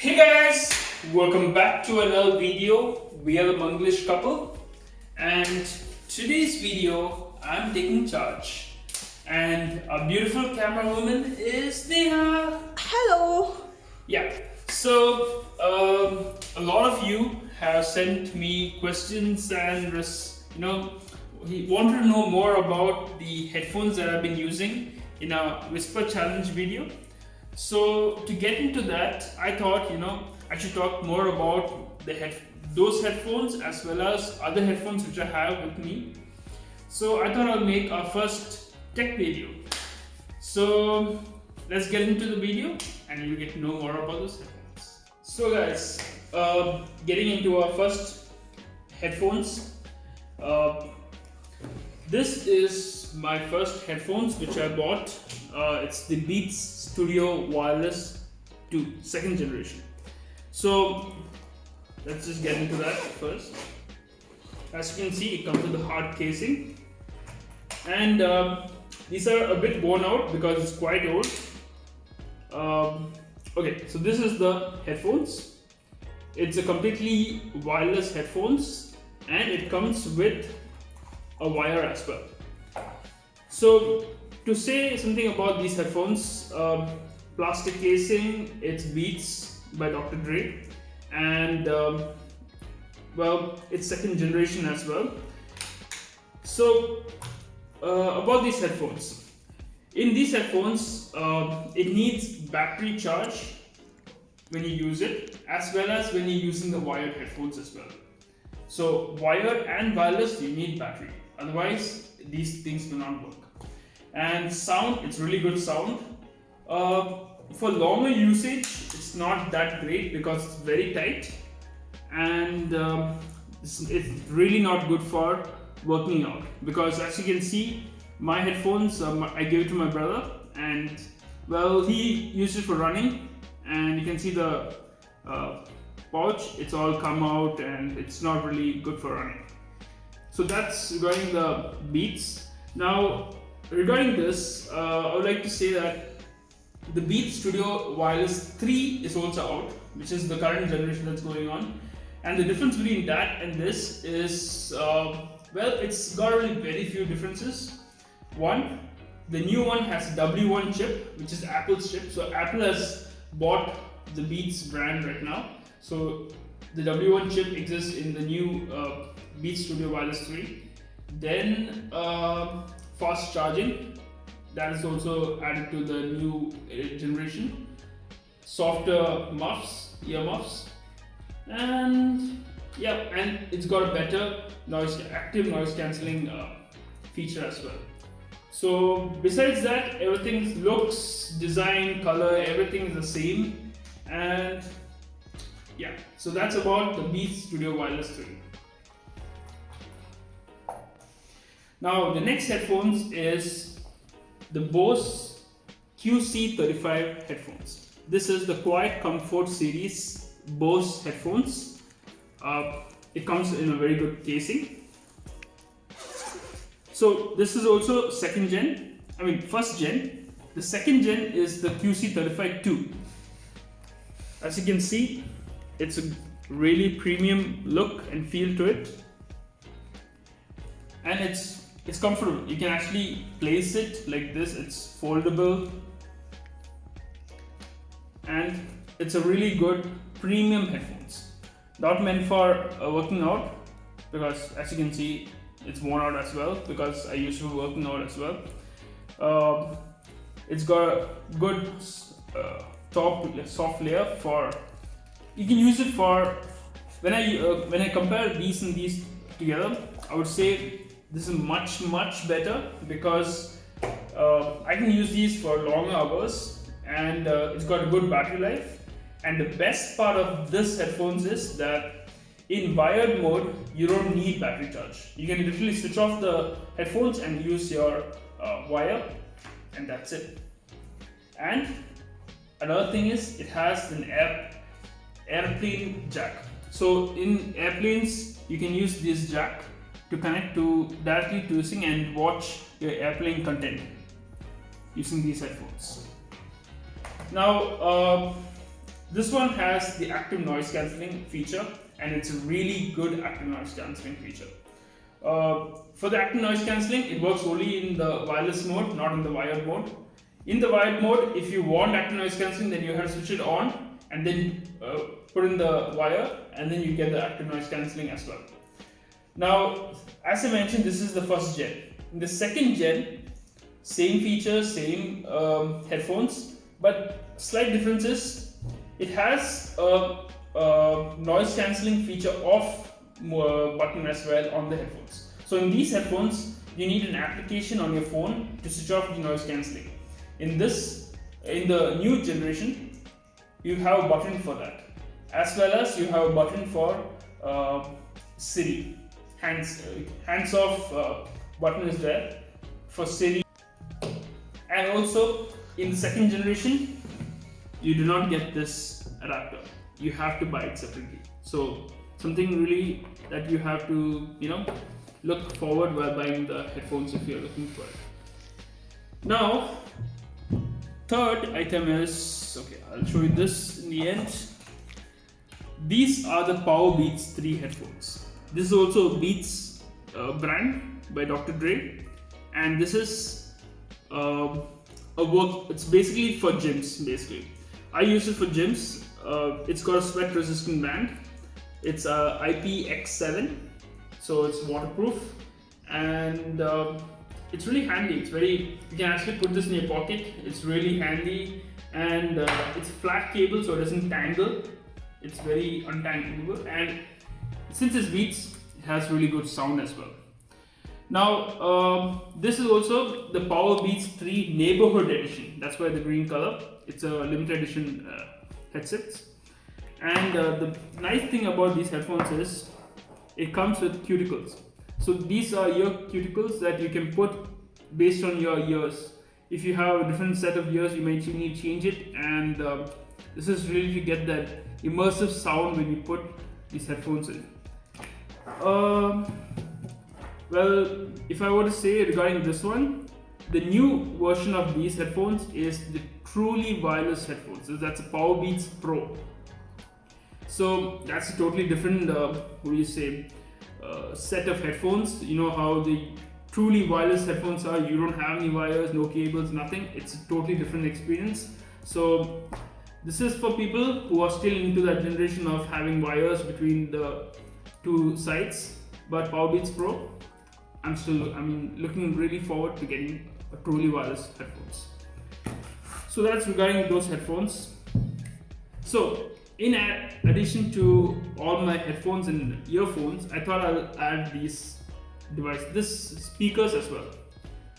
Hey guys, welcome back to another video. We are the Manglish couple and today's video I'm taking charge and our beautiful camera woman is Neha. Hello. Yeah, so um, a lot of you have sent me questions and you know he wanted to know more about the headphones that I've been using in our Whisper Challenge video. So to get into that, I thought you know I should talk more about the head those headphones as well as other headphones which I have with me. So I thought I'll make our first tech video. So let's get into the video and you'll get to know more about those headphones. So guys, uh, getting into our first headphones. Uh, this is my first headphones which I bought. Uh, it's the Beats Studio Wireless 2, second generation. So let's just get into that first. As you can see, it comes with a hard casing. And um, these are a bit worn out because it's quite old. Um, okay, so this is the headphones. It's a completely wireless headphones and it comes with a wire as well. So to say something about these headphones, um, plastic casing, it's Beats by Dr. Dre and um, well, it's second generation as well. So uh, about these headphones. In these headphones, uh, it needs battery charge when you use it as well as when you're using the wired headphones as well. So wired and wireless, you need battery. Otherwise, these things do not work. And sound, it's really good sound. Uh, for longer usage, it's not that great because it's very tight and um, it's, it's, really not good for working out because as you can see, my headphones, um, I gave it to my brother and well, he used it for running and you can see the uh, pouch, it's all come out and it's not really good for running. So that's regarding the Beats. Now, regarding this, uh, I would like to say that the Beats Studio Wireless 3 is also out, which is the current generation that's going on. And the difference between that and this is, uh, well, it's got really very few differences. One, the new one has W1 chip, which is Apple's chip. So Apple has bought the Beats brand right now. So the W1 chip exists in the new uh, Beats Studio Wireless 3. Then uh, fast charging, that is also added to the new generation. Softer muffs, ear muffs, and yeah, and it's got a better noise, active noise cancelling uh, feature as well. So besides that, everything looks, design, color, everything is the same, and yeah, so that's about the Beats Studio Wireless 3. Now the next headphones is the Bose QC35 headphones. This is the Quiet Comfort series Bose headphones. Uh, it comes in a very good casing. So this is also second gen, I mean first gen. The second gen is the QC35 2. As you can see, it's a really premium look and feel to it. And it's it's comfortable. You can actually place it like this. It's foldable. And it's a really good premium headphones. Not meant for uh, working out because as you can see, it's worn out as well because I used to be working out as well. Uh, it's got a good uh, top soft layer for you can use it for when I uh, when I compare these and these together I would say this is much much better because uh, I can use these for long hours and uh, it's got a good battery life. And the best part of this headphones is that in wired mode you don't need battery charge. You can literally switch off the headphones and use your uh, wire and that's it. And another thing is it has an air airplane jack. So in airplanes you can use this jack to connect to directly to using and watch your airplane content using these headphones now uh, This one has the active noise cancelling feature and it's a really good active noise cancelling feature. Uh, for the active noise cancelling, it works only in the wireless mode, not in the wired mode. In the wired mode, if you want active noise cancelling, then you have to switch it on and then uh, put in the wire and then you get the active noise cancelling as well. Now, as I mentioned, this is the first gen. In the second gen, same features, same um, headphones, but slight differences it has a, a noise cancelling feature off uh, button as well on the headphones. So in these headphones, you need an application on your phone to switch off the noise cancelling. In this, in the new generation, you have a button for that, as well as you have a button for uh, Siri. Hands, hands off uh, button is there for Siri, and also in the second generation, you do not get this adapter you have to buy it separately. So something really that you have to you know look forward while buying the headphones if you're looking for it. Now third item is okay i'll show you this in the end. These are the Powerbeats 3 headphones this is also a beats uh, brand by dr dre and this is uh, a work it's basically for gyms basically I use it for gyms. Uh, it's got a sweat resistant band. It's a IPX7, so it's waterproof and uh, it's really handy. It's very, you can actually put this in your pocket. It's really handy and uh, it's flat cable so it doesn't tangle. It's very untangleable and since it's Beats, it has really good sound as well. Now, um, this is also the Powerbeats 3 Neighborhood Edition. That's why the green color. It's a limited edition uh, headsets. And uh, the nice thing about these headphones is it comes with cuticles. So these are ear cuticles that you can put based on your ears. If you have a different set of ears, you may need to change it. And uh, this is really to get that immersive sound when you put these headphones in. Um, well, if I were to say regarding this one, the new version of these headphones is the truly wireless headphones. So that's a Powerbeats Pro. So that's a totally different, uh, what do you say, uh, set of headphones. You know how the truly wireless headphones are. You don't have any wires, no cables, nothing. It's a totally different experience. So this is for people who are still into that generation of having wires between the two sides. But Powerbeats Pro I'm still I mean looking really forward to getting a truly wireless headphones. So that's regarding those headphones. So in addition to all my headphones and earphones, I thought I'll add these device, this speakers as well.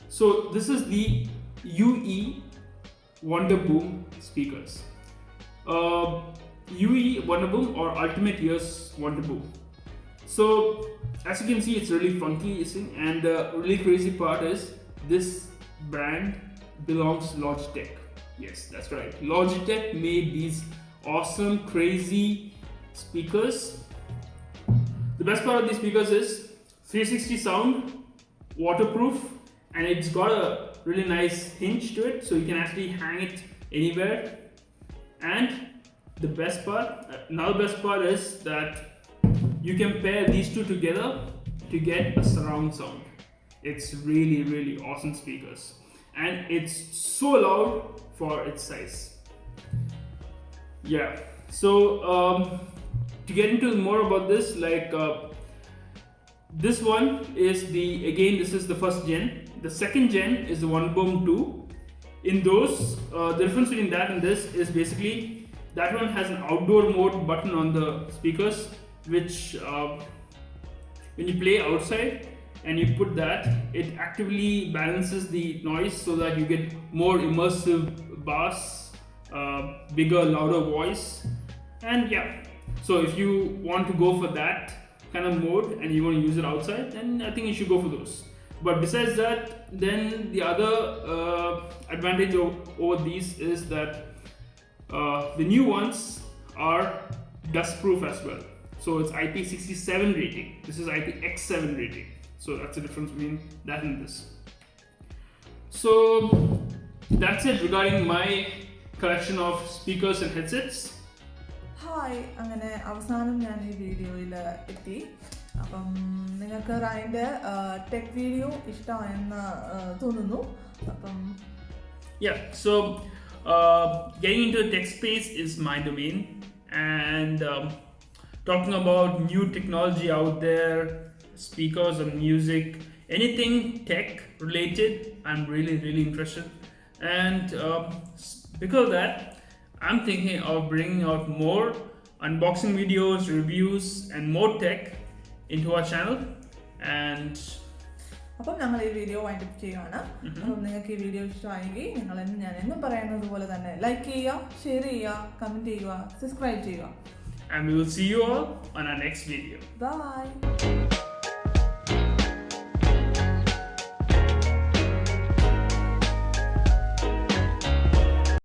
So this is the UE Wonderboom speakers. Uh, UE Wonderboom or Ultimate Ears Wonderboom. So as you can see it's really funky and the really crazy part is this brand belongs Logitech. Yes that's right. Logitech made these awesome crazy speakers. The best part of these speakers is 360 sound waterproof and it's got a really nice hinge to it so you can actually hang it anywhere. And the best part uh, another best part is that you can pair these two together to get a surround sound. It's really really awesome speakers. And it's so loud for its size. Yeah. So um, to get into more about this like uh, this one is the again this is the first gen. The second gen is the Wonderboom 2 in those uh, the difference between that and this is basically that one has an outdoor mode button on the speakers which uh, when you play outside and you put that it actively balances the noise so that you get more immersive bass uh, bigger louder voice. And yeah so if you want to go for that kind of mode and you want to use it outside then I think you should go for those. But besides that then the other uh, advantage of, over these is that uh, the new ones are dust proof as well so it's IP67 rating. This is IPX7 rating. So that's the difference between that and this. So that's it regarding my collection of speakers and headsets. Hi അങ്ങനെ അവസാനം ഞാൻ ഈ വീഡിയോയിൽ എത്തി അപ്പം നിങ്ങൾക്ക് റൈൻ്റെ tech video ഇഷ്ടമായെന്ന് ആ, തോന്നുന്നു അപ്പം Yeah, so uh, getting into the tech space is my domain, and um, talking about new technology out there, speakers and music, anything tech related, I'm really, really interested. And um, s- because of that, I'm thinking of bringing out more unboxing videos, reviews, and more tech into our channel. And അപ്പം ഞങ്ങൾ ഈ video wind up ചെയ്യുവാണ് അപ്പം നിങ്ങൾക്ക് ഈ video ഇഷ്ടമായെങ്കിൽ നിങ്ങൾ എന്ന് ഞാൻ എന്നും പറയുന്നത് പോലെ തന്നെ ലൈക്ക് ചെയ്യുക ഷെയർ ചെയ്യുക കമൻറ്റ് ചെയ്യുക സബ്സ്ക്രൈബ് ചെയ്യുക and we will see you all on our next video. Bye